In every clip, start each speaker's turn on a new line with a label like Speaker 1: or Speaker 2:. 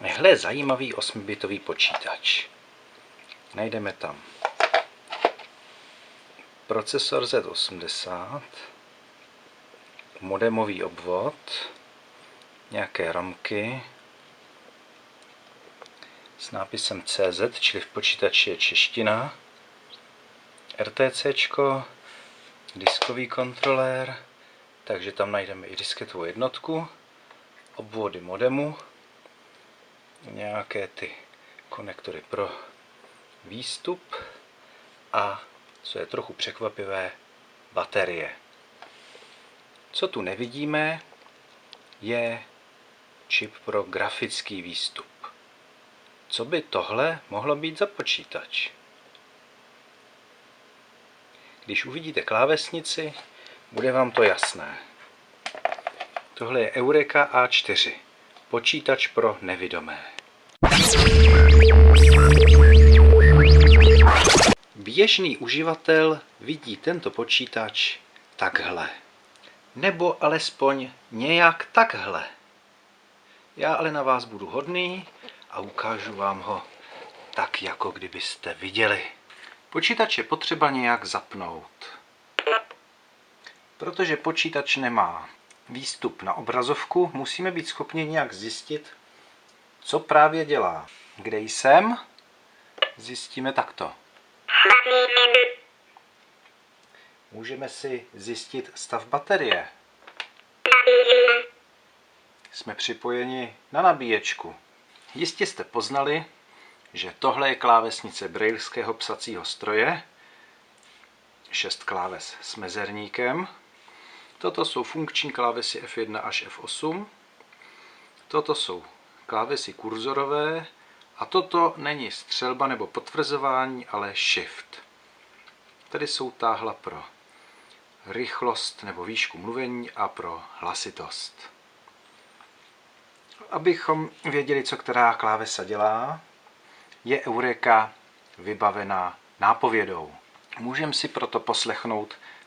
Speaker 1: Hle, zajímavý 8-bitový počítač. Najdeme tam. Procesor Z80, modemový obvod, nějaké ramky. S nápisem CZ, čili v počítači je čeština, RTC, diskový kontrolér, takže tam najdeme i disketovou jednotku, obvody modemu, nějaké ty konektory pro výstup a co je trochu překvapivé, baterie. Co tu nevidíme, je čip pro grafický výstup. Co by tohle mohlo být za počítač? Když uvidíte klávesnici, bude vám to jasné. Tohle je Eureka A4, počítač pro nevidomé. Běžný uživatel vidí tento počítač takhle. Nebo alespoň nějak takhle. Já ale na vás budu hodný a ukážu vám ho tak, jako kdybyste viděli. Počítač je potřeba nějak zapnout. Protože počítač nemá výstup na obrazovku, musíme být schopni nějak zjistit, co právě dělá. Kde jsem? Zjistíme takto. Můžeme si zjistit stav baterie. Jsme připojeni na nabíječku. Jistě jste poznali, že tohle je klávesnice brailského psacího stroje, šest kláves s mezerníkem. Toto jsou funkční klávesy F1 až F8. Toto jsou klávesy kurzorové a toto není střelba nebo potvrzování, ale shift. Tady jsou táhla pro rychlost nebo výšku mluvení a pro hlasitost. Abychom věděli, co která klávesa dělá, je Eureka vybavená nápovědou. Můžeme si proto poslechnout,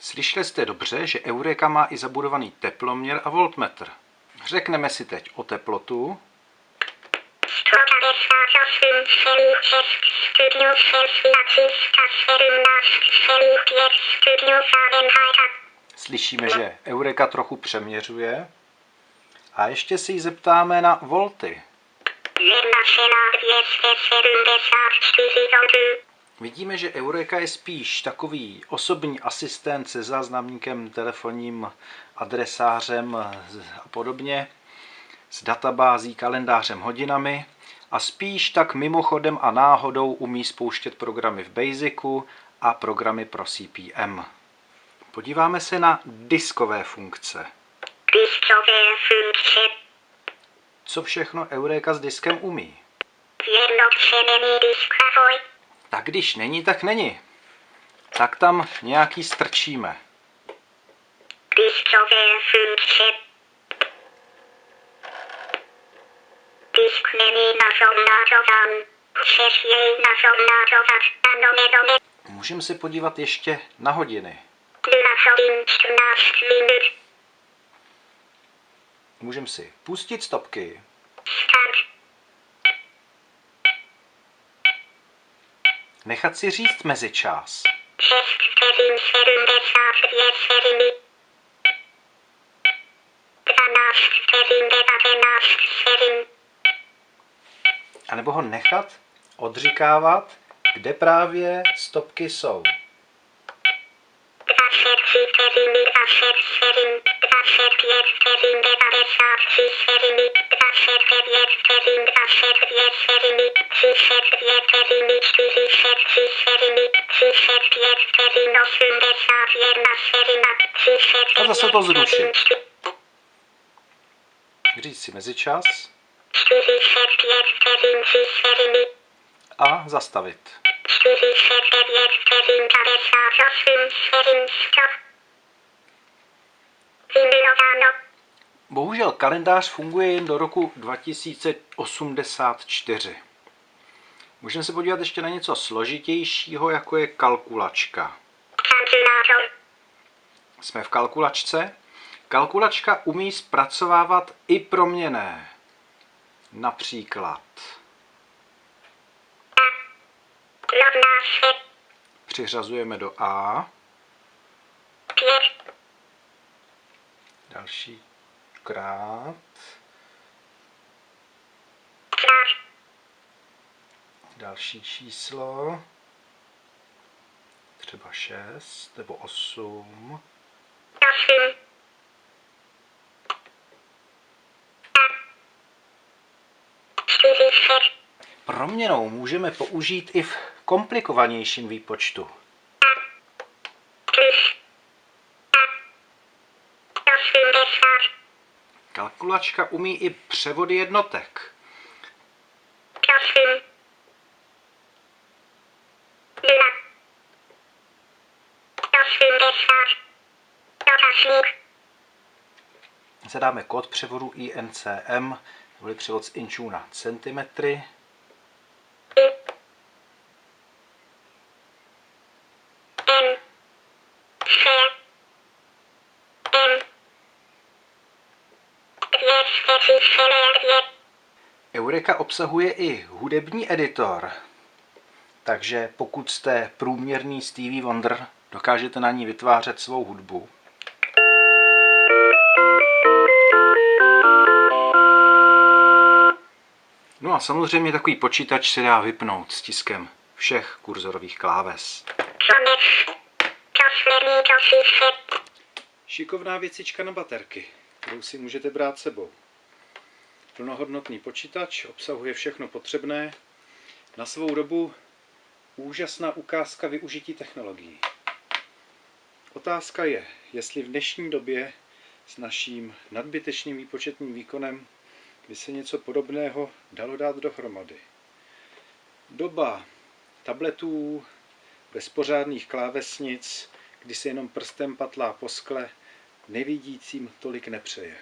Speaker 1: Slyšeli jste dobře, že Eureka má i zabudovaný teploměr a voltmetr. Řekneme si teď o teplotu. Slyšíme, že Eureka trochu přeměřuje. A ještě si ji zeptáme na volty. Vidíme, že Eureka je spíš takový osobní asistent se záznamníkem, telefonním adresářem a podobně, s databází, kalendářem, hodinami a spíš tak mimochodem a náhodou umí spouštět programy v Basicu a programy pro CPM. Podíváme se na diskové funkce. Diskové funkce. Co všechno Eureka s diskem umí? Tak když není, tak není. Tak tam nějaký strčíme. Diskové funkce. Disk není naformátován. Chceš jej naformátovat? Ano nebo ne? Můžeme se podívat ještě na hodiny. 2 hodin 14 minut. Můžeme si pustit stopky. Nechat si říct mezičas. 6 vteřin 75 vteřiny. 12 vteřin 19 vteřin. A nebo ho nechat odříkávat, kde právě stopky jsou. 23 vteřiny 20 vteřin, A zase to zrušit. Říct si mezičas a zastavit. Bohužel kalendář funguje jen do roku 2084. Můžeme se podívat ještě na něco složitějšího, jako je kalkulačka. Jsme v kalkulačce. Kalkulačka umí zpracovávat i proměné. Například přiřazujeme do A. Další krát. Další číslo. Třeba 6 nebo 8. Proměnou můžeme použít i v komplikovanějším výpočtu. Kalkulačka umí i převody jednotek. Zadáme kód převodu INCM, neboli převod z inčů na centimetry. Eureka obsahuje i hudební editor, takže pokud jste průměrný Stevie Wonder, dokážete na ní vytvářet svou hudbu. No a samozřejmě takový počítač se dá vypnout stiskem všech kurzorových kláves. Šikovná věcička na baterky, kterou si můžete brát sebou. Plnohodnotný počítač obsahuje všechno potřebné. Na svou dobu úžasná ukázka využití technologií. Otázka je, jestli v dnešní době s naším nadbytečným výpočetním výkonem by se něco podobného dalo dát dohromady. Doba tabletů, bez pořádných klávesnic, kdy se jenom prstem patlá po skle, nevidícím tolik nepřeje.